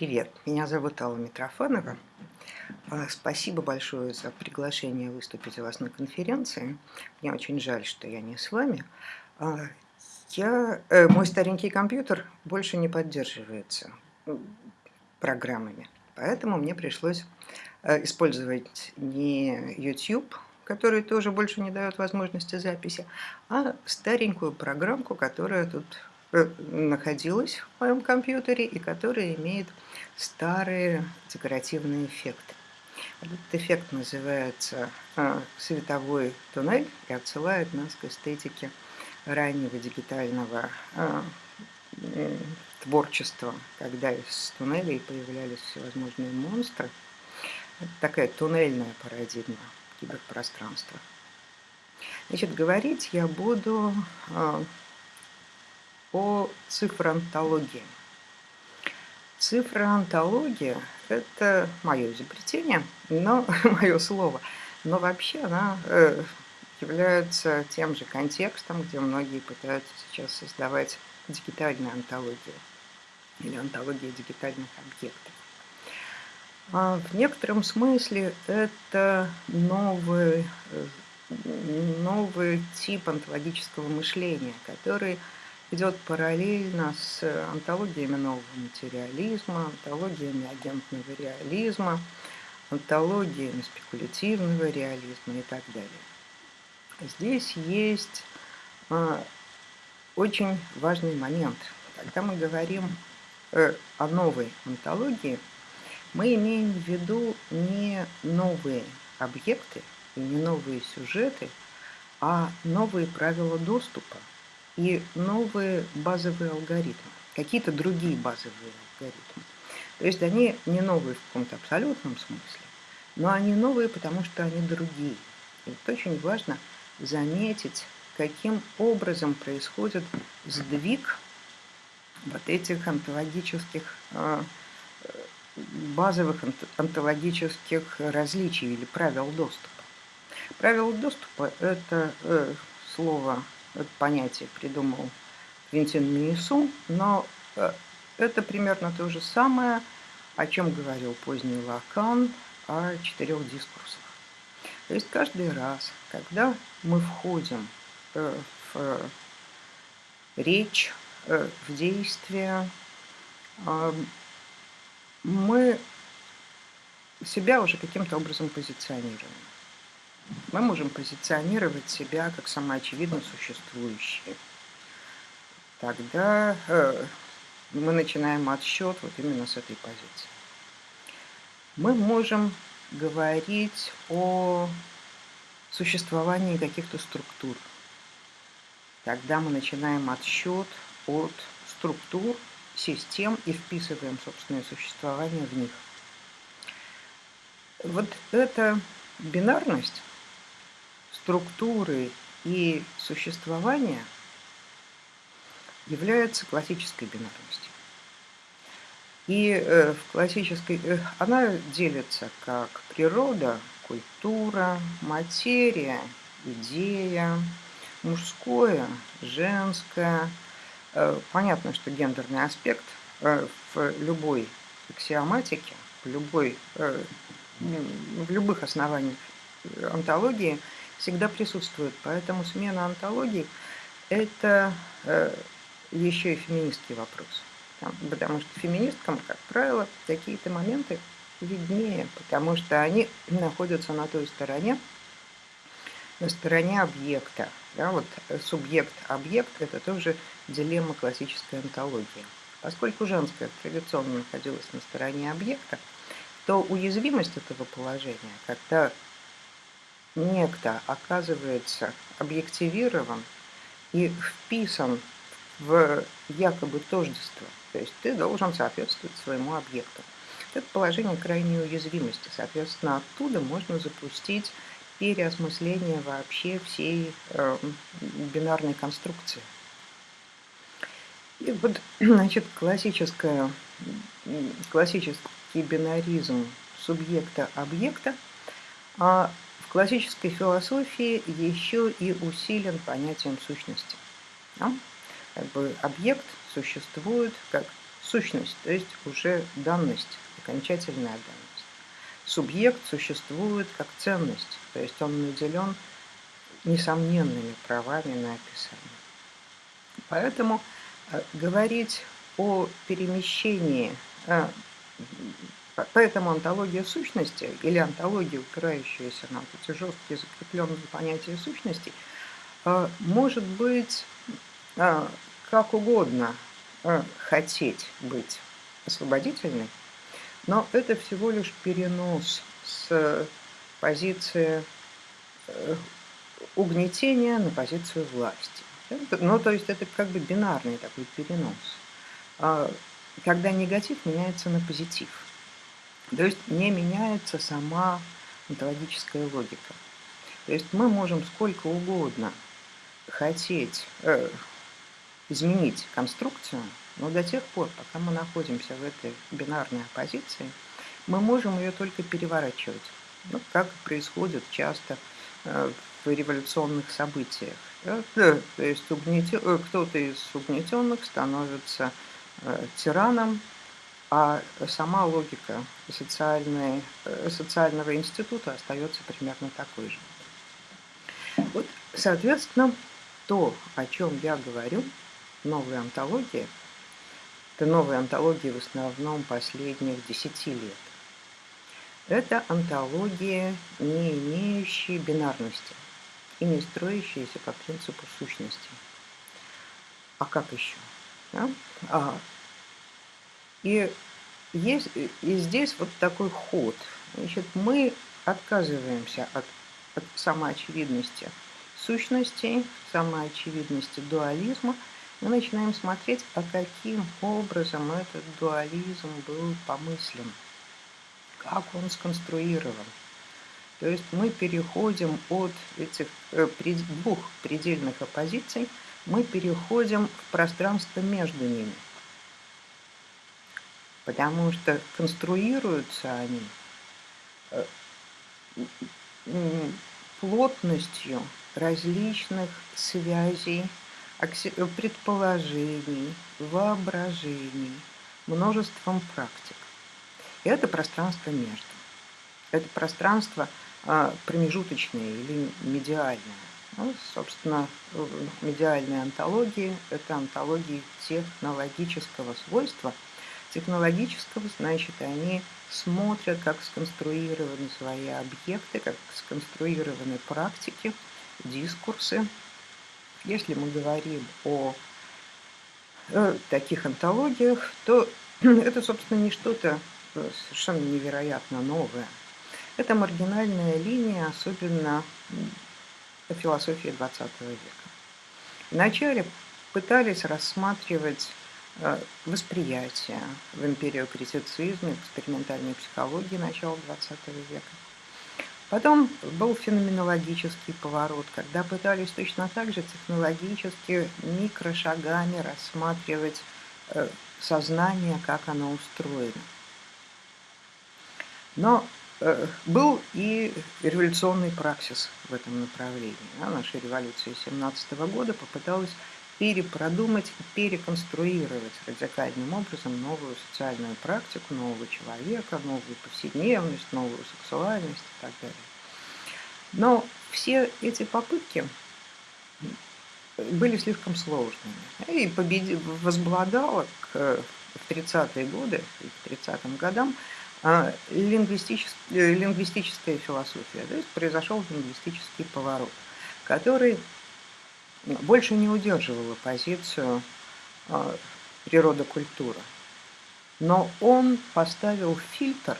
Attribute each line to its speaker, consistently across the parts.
Speaker 1: Привет, меня зовут Алла Митрофанова. А, спасибо большое за приглашение выступить у вас на конференции. Мне очень жаль, что я не с вами. А, я, э, мой старенький компьютер больше не поддерживается программами, поэтому мне пришлось э, использовать не YouTube, который тоже больше не дает возможности записи, а старенькую программку, которая тут Э, находилась в моем компьютере и которая имеет старые декоративные эффекты. Этот эффект называется э, световой туннель и отсылает нас к эстетике раннего дигитального э, творчества, когда из туннелей появлялись всевозможные монстры. Это такая туннельная парадигма киберпространства. Значит, говорить я буду о цифроантологии. Цифроантология – это мое изобретение, но мое слово. Но вообще она э, является тем же контекстом, где многие пытаются сейчас создавать дигитальную антологию или антологию дигитальных объектов. А в некотором смысле это новый, э, новый тип онтологического мышления, который идет параллельно с антологиями нового материализма, антологиями агентного реализма, антологиями спекулятивного реализма и так далее. Здесь есть а, очень важный момент. Когда мы говорим э, о новой антологии, мы имеем в виду не новые объекты и не новые сюжеты, а новые правила доступа и новые базовые алгоритмы, какие-то другие базовые алгоритмы. То есть они не новые в каком-то абсолютном смысле, но они новые, потому что они другие. И вот очень важно заметить, каким образом происходит сдвиг вот этих онтологических, э, базовых онтологических различий или правил доступа. Правила доступа – это э, слово это понятие придумал Квинтин Минису, но э, это примерно то же самое, о чем говорил поздний Лакан о четырех дискурсах. То есть каждый раз, когда мы входим э, в э, речь, в действие, мы себя уже каким-то образом позиционируем мы можем позиционировать себя как самоочевидно существующие. Тогда э, мы начинаем отсчет вот именно с этой позиции. Мы можем говорить о существовании каких-то структур. Тогда мы начинаем отсчет от структур, систем и вписываем собственное существование в них. Вот эта бинарность структуры и существования является классической бинарностью. И э, в классической э, она делится как природа, культура, материя, идея, мужское, женское. Э, понятно, что гендерный аспект в любой аксиоматике, в, любой, в любых основаниях антологии – всегда присутствует. Поэтому смена антологии – это э, еще и феминистский вопрос. Потому что феминисткам, как правило, какие-то моменты виднее, потому что они находятся на той стороне, на стороне объекта. Да, вот субъект-объект – это тоже дилемма классической антологии. Поскольку женская традиционно находилась на стороне объекта, то уязвимость этого положения, когда некто оказывается объективирован и вписан в якобы тождество. То есть ты должен соответствовать своему объекту. Это положение крайней уязвимости. Соответственно, оттуда можно запустить переосмысление вообще всей э, бинарной конструкции. И вот, значит, классическая, классический бинаризм субъекта-объекта а в классической философии еще и усилен понятием сущности. Да? Как бы объект существует как Сущность, то есть уже данность, окончательная данность. Субъект существует как ценность, то есть он наделен несомненными правами на описание. Поэтому э, говорить о перемещении, э, поэтому антология сущности или антология, упирающаяся на эти жесткие закрепленные понятия сущности, э, может быть как угодно хотеть быть освободительной, но это всего лишь перенос с позиции угнетения на позицию власти. Ну, то есть это как бы бинарный такой перенос. Когда негатив меняется на позитив. То есть не меняется сама онтологическая логика. То есть мы можем сколько угодно хотеть э, изменить конструкцию, но до тех пор, пока мы находимся в этой бинарной оппозиции, мы можем ее только переворачивать. Ну, как происходит часто э, в революционных событиях. Да? То есть э, кто-то из угнетенных становится э, тираном, а сама логика э, социального института остается примерно такой же. Вот, соответственно, то, о чем я говорю, новая антология, это новые антологии в основном последних десяти лет. Это антология, не имеющая бинарности и не строящиеся по принципу сущности. А как еще? Да? А, и, есть, и здесь вот такой ход. Значит, мы отказываемся от, от самоочевидности сущностей, самоочевидности дуализма, мы начинаем смотреть, а каким образом этот дуализм был помыслен, как он сконструирован. То есть мы переходим от этих э, двух предельных оппозиций, мы переходим в пространство между ними. Потому что конструируются они э, плотностью различных связей, предположений, воображений, множеством практик. И это пространство между. Это пространство – а, промежуточные или медиальные. Ну, собственно, медиальные антологии – это антологии технологического свойства. Технологического, значит, они смотрят, как сконструированы свои объекты, как сконструированы практики, дискурсы. Если мы говорим о э, таких антологиях, то это, собственно, не что-то э, совершенно невероятно новое – это маргинальная линия, особенно философии XX века. Вначале пытались рассматривать э, восприятие в империокритицизме, экспериментальной психологии начала XX века. Потом был феноменологический поворот, когда пытались точно так же технологически микрошагами рассматривать э, сознание, как оно устроено. Но Э, был и революционный праксис в этом направлении. Наша революция 17 года попыталась перепродумать переконструировать радикальным образом новую социальную практику, нового человека, новую повседневность, новую сексуальность и так далее. Но все эти попытки были слишком сложными. И победи... возбладала к, в 30-е годы, к 30-м годам а, лингвистическая философия. То есть произошел лингвистический поворот, который больше не удерживал позицию а, природа-культура. Но он поставил фильтр,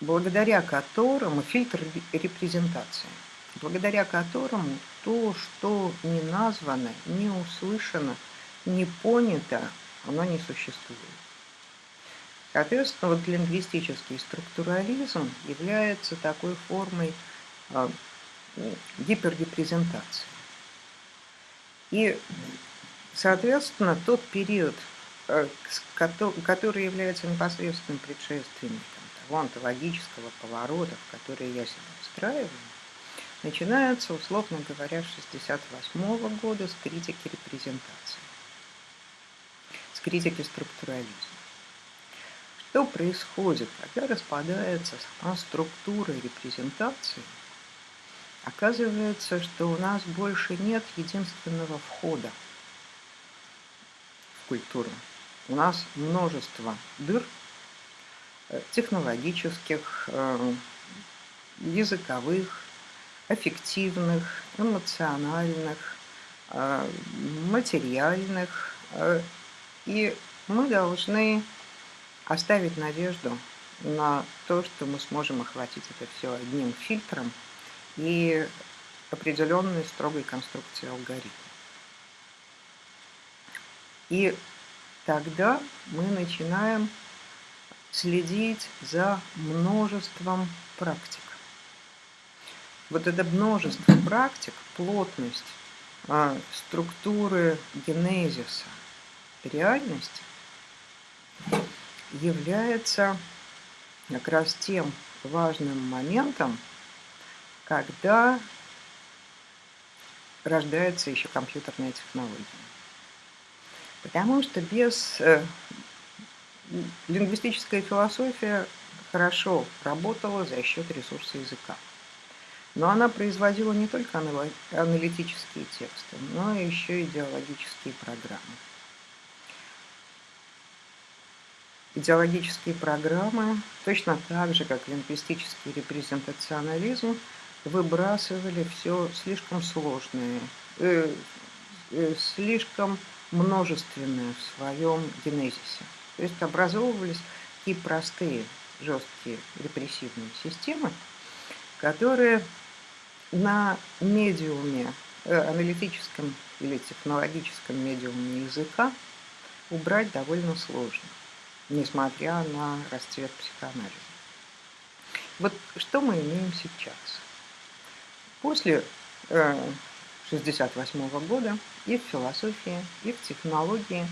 Speaker 1: благодаря которому, фильтр репрезентации, благодаря которому то, что не названо, не услышано, не понято, оно не существует. Соответственно, вот лингвистический структурализм является такой формой э, гиперрепрезентации. И, соответственно, тот период, э, который является непосредственным предшественником того онтологического поворота, в который я себя встраиваю, начинается, условно говоря, с 1968 года с критики репрезентации. с критики структурализма. Что происходит, когда распадается сама структура репрезентации? Оказывается, что у нас больше нет единственного входа в культуру. У нас множество дыр э, технологических, э, языковых, аффективных, эмоциональных, э, материальных. И мы должны оставить надежду на то, что мы сможем охватить это все одним фильтром и определенной строгой конструкцией алгоритма. И тогда мы начинаем следить за множеством практик. Вот это множество практик, плотность, а, структуры генезиса реальности является как раз тем важным моментом, когда рождается еще компьютерная технология. Потому что без э, лингвистическая философия хорошо работала за счет ресурса языка. Но она производила не только аналитические тексты, но еще и идеологические программы. Идеологические программы, точно так же, как лингвистический репрезентационализм, выбрасывали все слишком сложное, э, э, слишком множественное в своем генезисе. То есть образовывались такие простые, жесткие репрессивные системы, которые на медиуме, э, аналитическом или технологическом медиуме языка убрать довольно сложно, несмотря на расцвет психоанализа. Вот что мы имеем сейчас? После 1968 э, года и в философии, и в технологии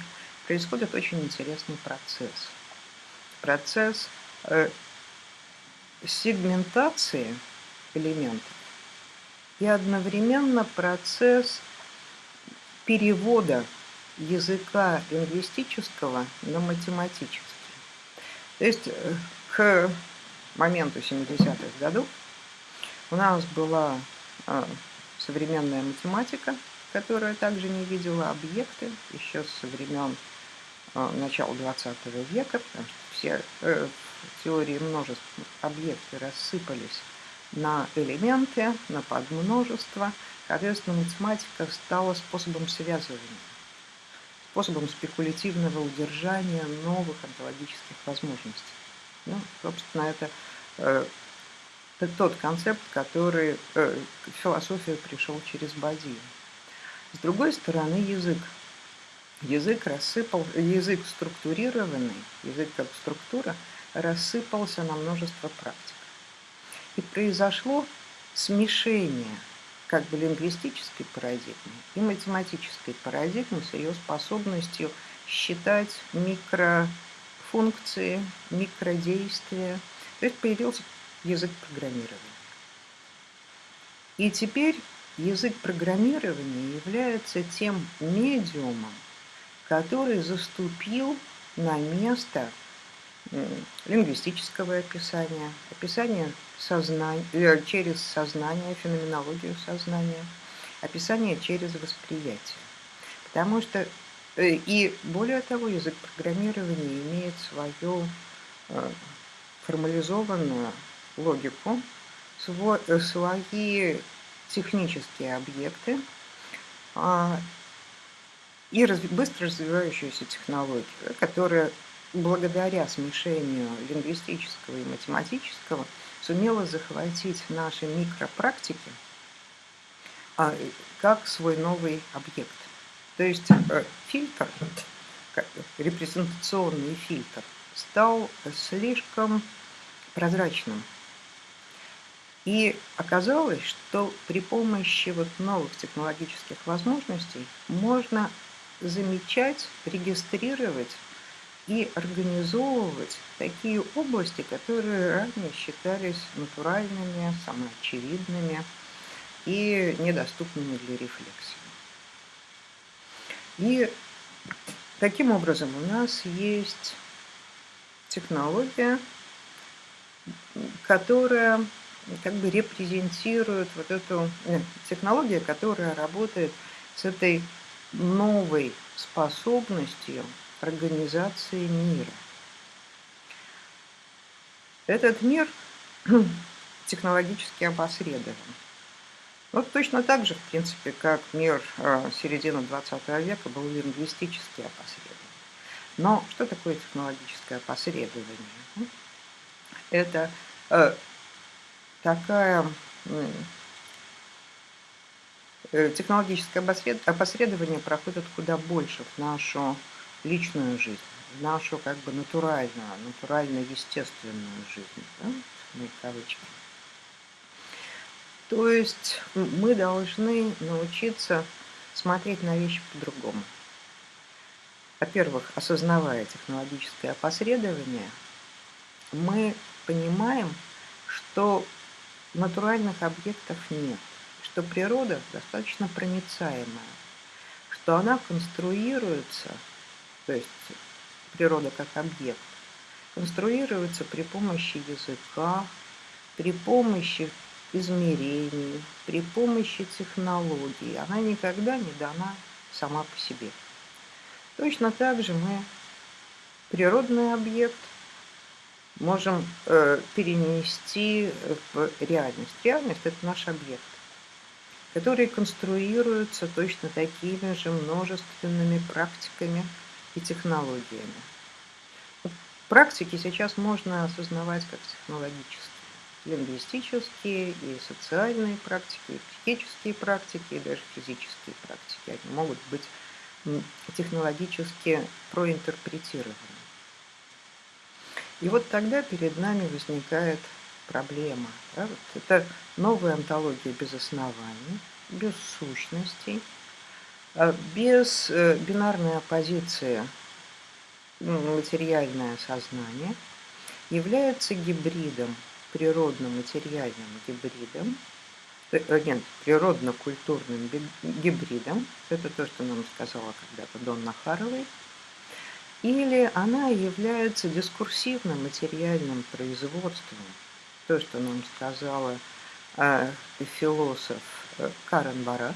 Speaker 1: происходит очень интересный процесс. Процесс э, сегментации элементов и одновременно процесс перевода языка лингвистического на математический. То есть э, к моменту 70-х годов у нас была современная математика, которая также не видела объекты еще со времен а, начала 20 века, потому что все э, теории множеств объекты рассыпались на элементы, на подмножество. Соответственно, математика стала способом связывания, способом спекулятивного удержания новых онтологических возможностей. Ну, собственно, это э, это тот концепт, который э, к пришел через Бадию. С другой стороны, язык. Язык рассыпал, язык структурированный, язык как структура, рассыпался на множество практик. И произошло смешение как бы лингвистической парадигмы и математической парадигмы с ее способностью считать микрофункции, микродействия. То есть появился язык программирования. И теперь язык программирования является тем медиумом, который заступил на место лингвистического описания, описания сознания, э, через сознание, феноменологию сознания, описание через восприятие. Потому что, э, и более того, язык программирования имеет свою э, формализованную логику, э, свои технические объекты а, и быстро развивающуюся технологию, которая благодаря смешению лингвистического и математического сумела захватить наши микропрактики а, как свой новый объект. То есть э, фильтр, репрезентационный фильтр, стал слишком прозрачным и оказалось, что при помощи вот новых технологических возможностей можно замечать, регистрировать и организовывать такие области, которые ранее считались натуральными, самоочевидными и недоступными для рефлексии. И Таким образом, у нас есть технология, которая как бы репрезентирует вот эту э, технология, которая работает с этой новой способностью организации мира. Этот мир технологически опосредован. Вот точно так же, в принципе, как мир э, середины 20 века был лингвистически опосредован. Но что такое технологическое опосредование? Это э, такая э, технологическое опосредование проходит куда больше в нашу личную жизнь, в нашу как бы натуральную, натурально-естественную жизнь, да, в кавычки. То есть мы должны научиться смотреть на вещи по-другому. Во-первых, осознавая технологическое опосредование, мы понимаем, что натуральных объектов нет, что природа достаточно проницаемая, что она конструируется, то есть природа как объект, конструируется при помощи языка, при помощи измерений, при помощи технологий. Она никогда не дана сама по себе. Точно так же мы природный объект можем э, перенести в реальность. Реальность – это наш объект, который конструируется точно такими же множественными практиками и технологиями. Практики сейчас можно осознавать как технологические лингвистические и социальные практики, и психические практики, и даже физические практики. Они могут быть технологически проинтерпретированы. И вот тогда перед нами возникает проблема. Да? Вот это новая антология без оснований, без сущностей, а без э, бинарной оппозиции материальное сознание является гибридом природно-материальным гибридом, э, э, нет, природно-культурным гибридом, это то, что нам сказала когда-то Донна Харовой, или она является дискурсивным материальным производством, то, что нам сказала э, философ э, Карен Барат.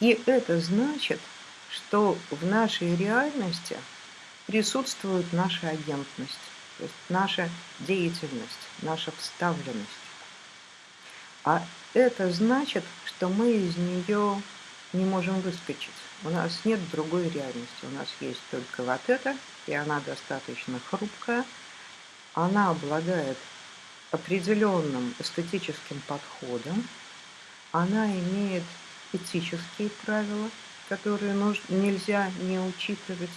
Speaker 1: И это значит, что в нашей реальности присутствует наша агентность то есть наша деятельность, наша вставленность. А это значит, что мы из нее не можем выскочить. У нас нет другой реальности. У нас есть только вот это, и она достаточно хрупкая. Она обладает определенным эстетическим подходом. Она имеет этические правила, которые нужно, нельзя не учитывать